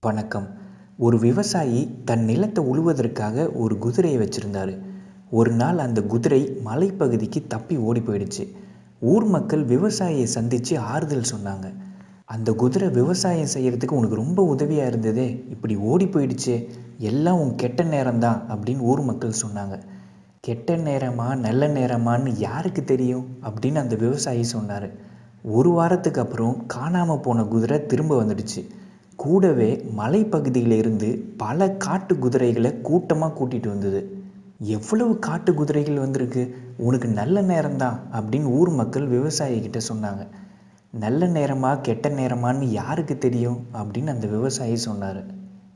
வணக்கம். ஒரு விவசாயி தன் நிலத்தை உழுவதற்காக ஒரு குதிரையை வச்சுருந்தாரு. ஒரு நாள் அந்த குதிரை மலைப்பகுதிக்கு தப்பி ஓடி போயிடுச்சு. ஊர் மக்கள் விவசாயியை சந்தித்து ஆறுதல் சொன்னாங்க. அந்த குதிரை விவசாயம் செய்கிறதுக்கு உனக்கு ரொம்ப உதவியாக இருந்ததே. இப்படி ஓடி போயிடுச்சே. எல்லாம் உன் கெட்ட நேரம்தான் அப்படின்னு ஊர் மக்கள் சொன்னாங்க. கெட்ட நேரமா நல்ல நேரமான்னு யாருக்கு தெரியும்? அப்படின்னு அந்த விவசாயி சொன்னார். ஒரு வாரத்துக்கு அப்புறம் காணாமல் போன குதிரை திரும்ப வந்துடுச்சு. கூடவே மலைப்பகுதியில் இருந்து பல காட்டு குதிரைகளை கூட்டமாக கூட்டிகிட்டு வந்தது. எவ்வளவு காட்டு குதிரைகள் வந்திருக்கு? உனக்கு நல்ல நேரம்தான் அப்படின்னு ஊர் மக்கள் விவசாயிகிட்ட சொன்னாங்க. நல்ல நேரமா கெட்ட நேரமான்னு யாருக்கு தெரியும்? அப்படின்னு அந்த விவசாயி சொன்னார்.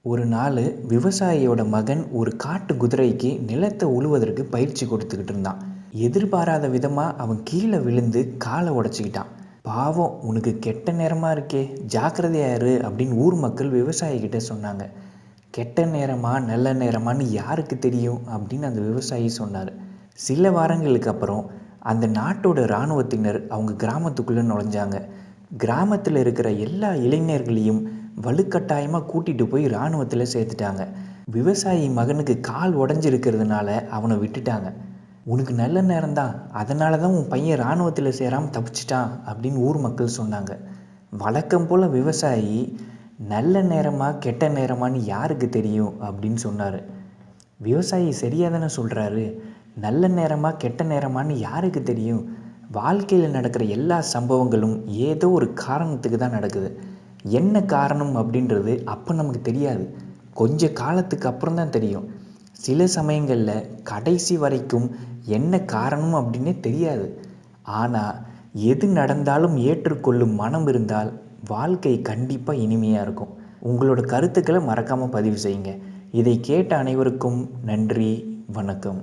ஒரு நாள் விவசாயியோட மகன் ஒரு காட்டு குதிரைக்கு நிலத்தை உழுவதற்கு பயிற்சி கொடுத்துக்கிட்டு இருந்தான். எதிர்பாராத விதமாக அவன் கீழே விழுந்து காலை உடச்சிக்கிட்டான். பாவம் உனக்கு கெட்ட நேரமாக இருக்கே ஜாக்கிரதையாரு அப்படின்னு ஊர் மக்கள் விவசாயிக்கிட்ட சொன்னாங்க. கெட்ட நேரமா நல்ல நேரமான்னு யாருக்கு தெரியும் அப்படின்னு அந்த விவசாயி சொன்னார். சில வாரங்களுக்கு அப்புறம் அந்த நாட்டோட இராணுவத்தினர் அவங்க கிராமத்துக்குள்ளே நுழைஞ்சாங்க. கிராமத்தில் இருக்கிற எல்லா இளைஞர்களையும் வலுக்கட்டாயமாக கூட்டிகிட்டு போய் இராணுவத்தில் சேர்த்துட்டாங்க. விவசாயி மகனுக்கு கால் உடஞ்சிருக்கிறதுனால அவனை விட்டுட்டாங்க. உனக்கு நல்ல நேரம்தான். அதனால தான் உன் பையன் இராணுவத்தில் சேராமல் தப்பிச்சிட்டான் அப்படின்னு ஊர் மக்கள் சொன்னாங்க. வழக்கம் போல் விவசாயி நல்ல நேரமா கெட்ட நேரமான்னு யாருக்கு தெரியும் அப்படின்னு சொன்னார். விவசாயி சரியாக தானே சொல்கிறாரு நல்ல நேரமா கெட்ட நேரமான்னு யாருக்கு தெரியும்? வாழ்க்கையில் நடக்கிற எல்லா சம்பவங்களும் ஏதோ ஒரு காரணத்துக்கு தான் நடக்குது. என்ன காரணம் அப்படின்றது அப்போ நமக்கு தெரியாது. கொஞ்ச காலத்துக்கு அப்புறம் தான் தெரியும். சில சமயங்களில் கடைசி வரைக்கும் என்ன காரணம் அப்படின்னே தெரியாது. ஆனால் எது நடந்தாலும் ஏற்றுக்கொள்ளும் மனம் இருந்தால் வாழ்க்கை கண்டிப்பாக இனிமையாக இருக்கும். உங்களோட கருத்துக்களை மறக்காமல் பதிவு செய்யுங்க. இதை கேட்ட அனைவருக்கும் நன்றி வணக்கம்.